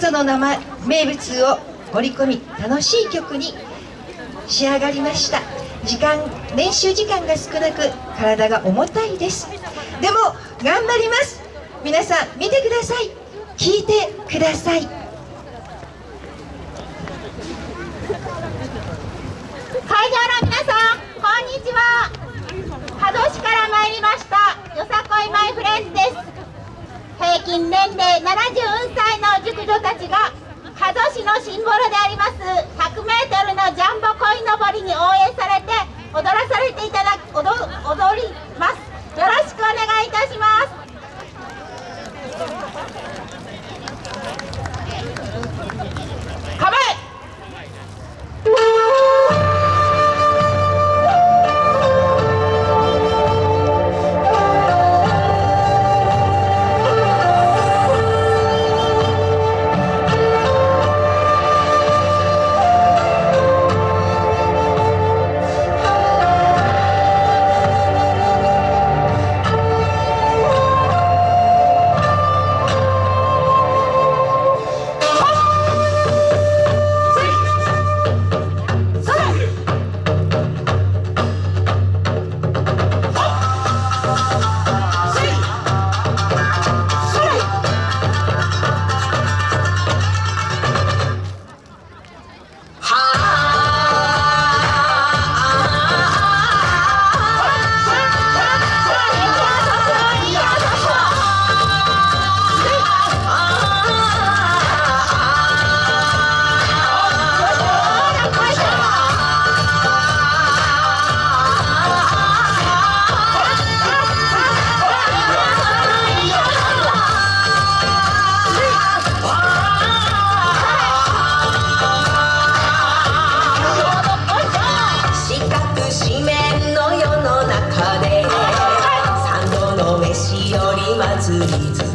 数の名前名物を盛り込み楽しい曲に仕上がりました。時間練習時間が少なく体が重たいです。でも頑張ります。皆さん見てください。聞いてください。会場の皆さんこんにちは。波動市から参りました。よさこいマイフレンズです。平均年齢70歳の熟女たちが加須市のシンボルであります。100m のジャンボ鯉のぼりに応援されて踊らされていただき踊踊り Thank you.